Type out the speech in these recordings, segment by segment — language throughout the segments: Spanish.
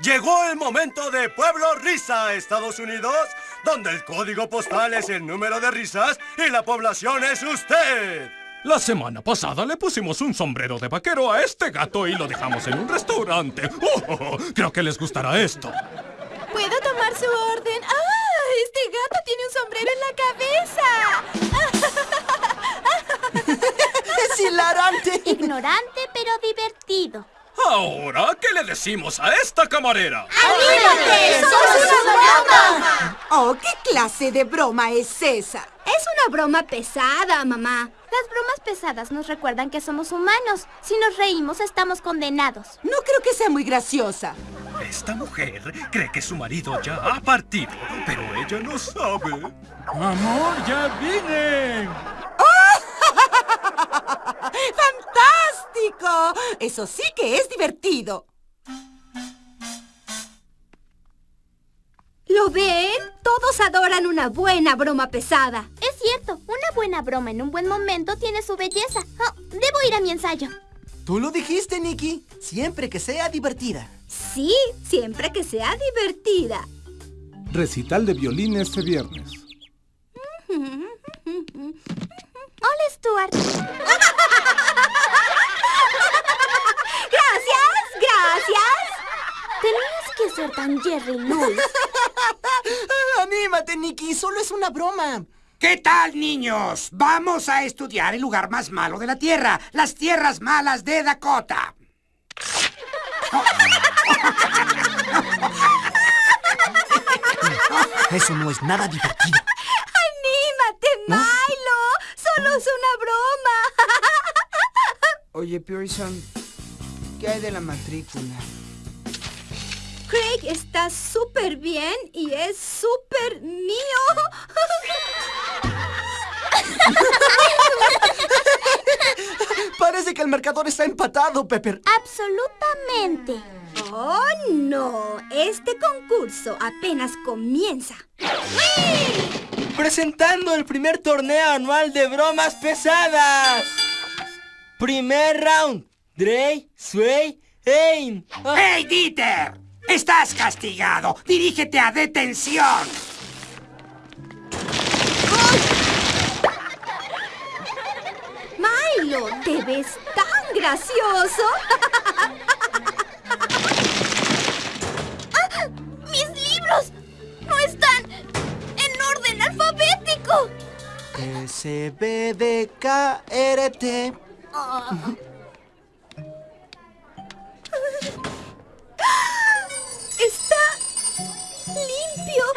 Llegó el momento de Pueblo Risa, Estados Unidos, donde el código postal es el número de risas y la población es usted. La semana pasada le pusimos un sombrero de vaquero a este gato y lo dejamos en un restaurante. ¡Oh! creo que les gustará esto. ¿Puedo tomar su orden? Decimos a esta camarera? ¡Anímate! ¡Somos una broma! Oh, ¿qué clase de broma es esa? Es una broma pesada, mamá. Las bromas pesadas nos recuerdan que somos humanos. Si nos reímos, estamos condenados. No creo que sea muy graciosa. Esta mujer cree que su marido ya ha partido, pero ella no sabe. Amor, ya vine. ¡Fantástico! Eso sí que es divertido. ¿Lo ven? Todos adoran una buena broma pesada. Es cierto, una buena broma en un buen momento tiene su belleza. Oh, debo ir a mi ensayo. Tú lo dijiste, Nikki. Siempre que sea divertida. Sí, siempre que sea divertida. Recital de violín este viernes. Hola, Stuart. ¡Gracias! ¡Gracias! Tenías que ser tan Jerry Lewis. Anímate, Nikki. Solo es una broma. ¿Qué tal, niños? Vamos a estudiar el lugar más malo de la Tierra, las tierras malas de Dakota. Eso no es nada divertido. ¡Anímate, Milo! ¡Solo es una broma! Oye, Pearson, ¿qué hay de la matrícula? Está súper bien y es súper mío. Parece que el marcador está empatado, Pepper. Absolutamente. ¡Oh, no! Este concurso apenas comienza. Presentando el primer torneo anual de bromas pesadas. Primer round. Dre, Sway, Aim. ¡Hey, Dieter! ¡Estás castigado! ¡Dirígete a detención! Milo, te ves tan gracioso. ¡Ah! ¡Mis libros! ¡No están en orden alfabético! S, B, D, K, R, T. Está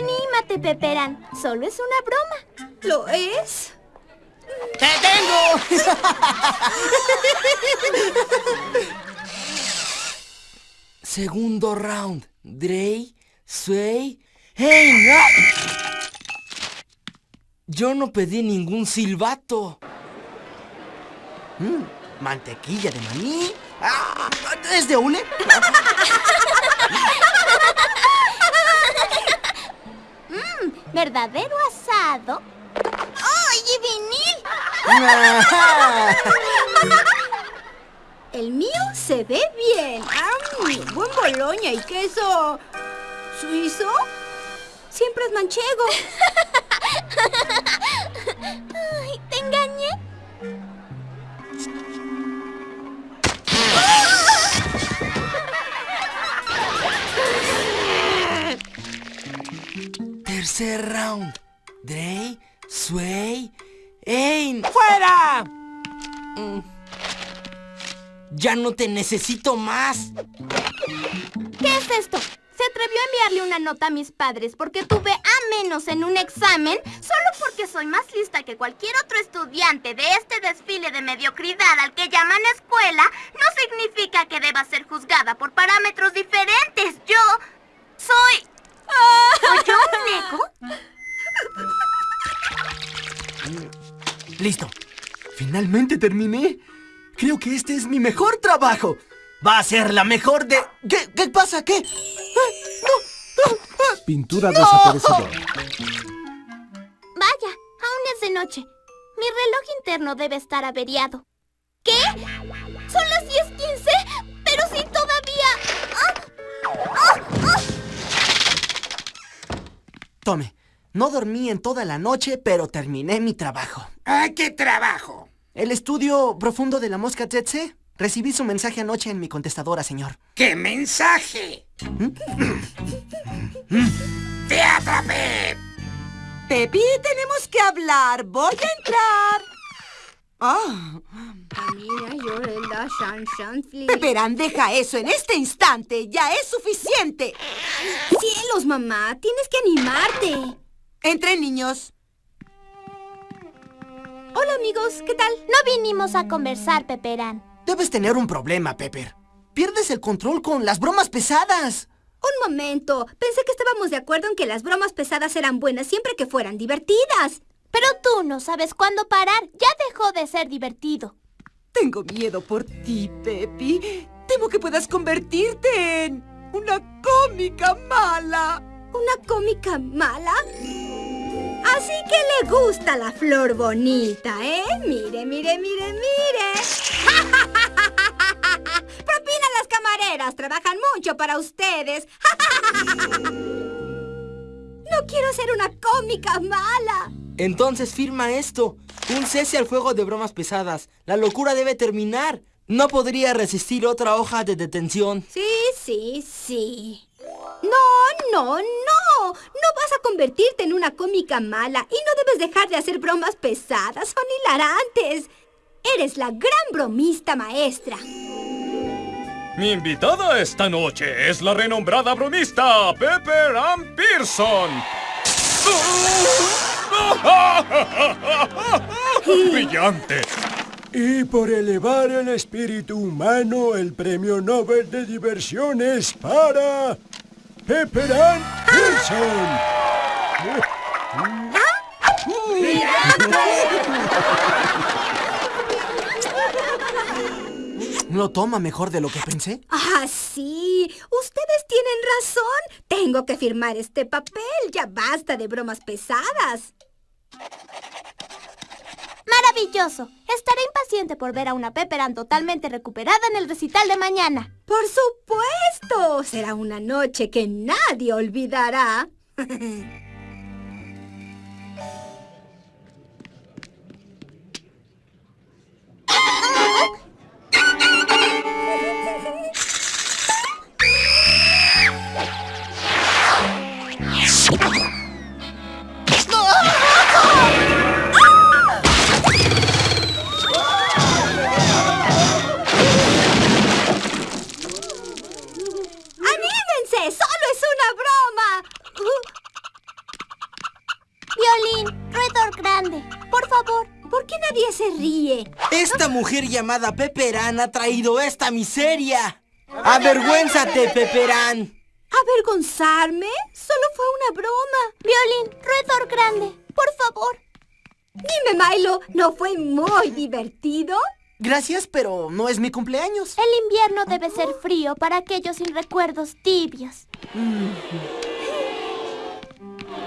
Anímate, Peperan. Solo es una broma. ¿Lo es? ¡Te tengo! Segundo round. Dre, Sway. ¡Ah! Yo no pedí ningún silbato. Mm, mantequilla de maní. Ah, ¿Es de hule? ¿Verdadero asado? ¡Ay, vinil! El mío se ve bien. ¡Am! Buen boloña y queso. ¿Suizo? Siempre es manchego. Ay, ¿Te engañé? Tercer round. Dre, Sway, Aim. ¡Fuera! Mm. Ya no te necesito más. ¿Qué es esto? ¿Se atrevió a enviarle una nota a mis padres porque tuve A menos en un examen solo porque soy más lista que cualquier otro estudiante de este desfile de mediocridad al que llaman escuela? No significa que deba ser juzgada por parámetros diferentes. Yo soy... ¿Oyó un eco? Listo. Finalmente terminé. Creo que este es mi mejor trabajo. Va a ser la mejor de... ¿Qué, qué pasa? ¿Qué? Pintura desaparecedora. Vaya, aún es de noche. Mi reloj interno debe estar averiado. ¿Qué? Son las 10.15, pero si todavía... ¡Ah! Tome, no dormí en toda la noche, pero terminé mi trabajo. ¿Ah, qué trabajo? El estudio profundo de la mosca tsetse. Recibí su mensaje anoche en mi contestadora, señor. ¿Qué mensaje? ¡Te atrapé! Pepi, tenemos que hablar. Voy a entrar. Ah, Shanfli. Peperán, deja eso en este instante. Ya es suficiente. Cielos, mamá, tienes que animarte. Entren, niños. Hola, amigos, ¿qué tal? No vinimos a conversar, Peperán. Debes tener un problema, Pepper. Pierdes el control con las bromas pesadas. Un momento. Pensé que estábamos de acuerdo en que las bromas pesadas eran buenas siempre que fueran divertidas. Pero tú no sabes cuándo parar. Ya dejó de ser divertido. Tengo miedo por ti, Pepi. Temo que puedas convertirte en una cómica mala. ¿Una cómica mala? Así que le gusta la flor bonita, ¿eh? Mire, mire, mire, mire. Propina a las camareras. Trabajan mucho para ustedes. No quiero ser una cómica mala. Entonces firma esto. Un cese al fuego de bromas pesadas. La locura debe terminar. No podría resistir otra hoja de detención. Sí, sí, sí. No, no, no. No vas a convertirte en una cómica mala y no debes dejar de hacer bromas pesadas. Son hilarantes. Eres la gran bromista maestra. Mi invitada esta noche es la renombrada bromista Pepper Ann Pearson. ¡Brillante! Y por elevar el espíritu humano, el premio Nobel de diversión es para... Pepperan Pearson. ¿Lo toma mejor de lo que pensé? Ah, sí. Ustedes tienen razón. Tengo que firmar este papel. Ya basta de bromas pesadas. Maravilloso. Estaré impaciente por ver a una Pepperan totalmente recuperada en el recital de mañana. Por supuesto. Será una noche que nadie olvidará. ¿Por qué nadie se ríe? Esta mujer llamada Pepperán ha traído esta miseria. ¡Avergüénzate, Pepperán! ¿Avergonzarme? Solo fue una broma. Violín, roedor grande, por favor. Dime, Milo, ¿no fue muy divertido? Gracias, pero no es mi cumpleaños. El invierno debe ser frío para aquellos sin recuerdos tibios.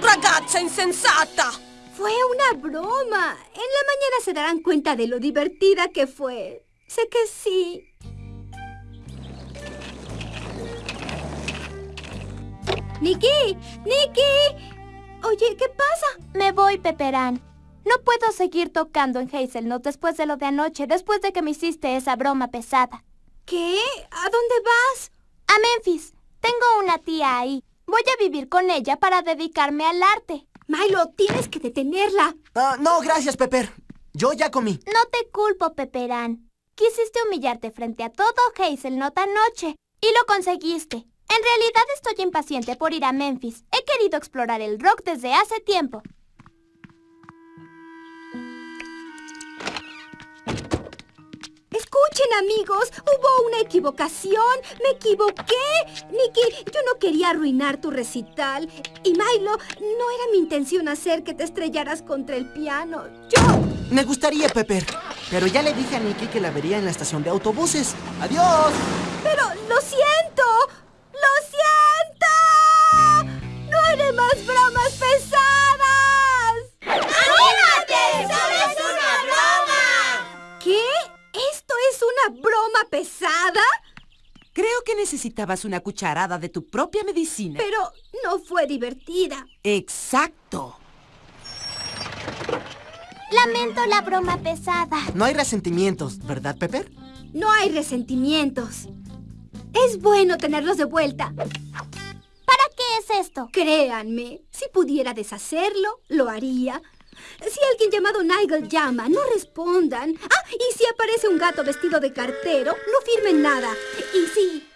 ¡Ragazza insensata! Fue una broma. En la mañana se darán cuenta de lo divertida que fue. Sé que sí. ¡Nikki! ¡Nikki! Oye, ¿qué pasa? Me voy, Pepperán. No puedo seguir tocando en Hazelnut después de lo de anoche, después de que me hiciste esa broma pesada. ¿Qué? ¿A dónde vas? A Memphis. Tengo una tía ahí. Voy a vivir con ella para dedicarme al arte. Milo, tienes que detenerla. Ah, no, gracias, Pepper. Yo ya comí. No te culpo, Pepperán. Quisiste humillarte frente a todo Hazelnut anoche. Y lo conseguiste. En realidad estoy impaciente por ir a Memphis. He querido explorar el rock desde hace tiempo. Escuchen, amigos, hubo una equivocación. Me equivoqué. Nicky, yo no quería arruinar tu recital. Y Milo, no era mi intención hacer que te estrellaras contra el piano. Yo... Me gustaría, Pepper. Pero ya le dije a Nicky que la vería en la estación de autobuses. ¡Adiós! Pero lo siento. ¡Lo siento! ¡No haré más bromas pesadas! Necesitabas una cucharada de tu propia medicina. Pero no fue divertida. Exacto. Lamento la broma pesada. No hay resentimientos, ¿verdad, Pepper? No hay resentimientos. Es bueno tenerlos de vuelta. ¿Para qué es esto? Créanme, si pudiera deshacerlo, lo haría. Si alguien llamado Nigel llama, no respondan. Ah, y si aparece un gato vestido de cartero, no firmen nada. Y si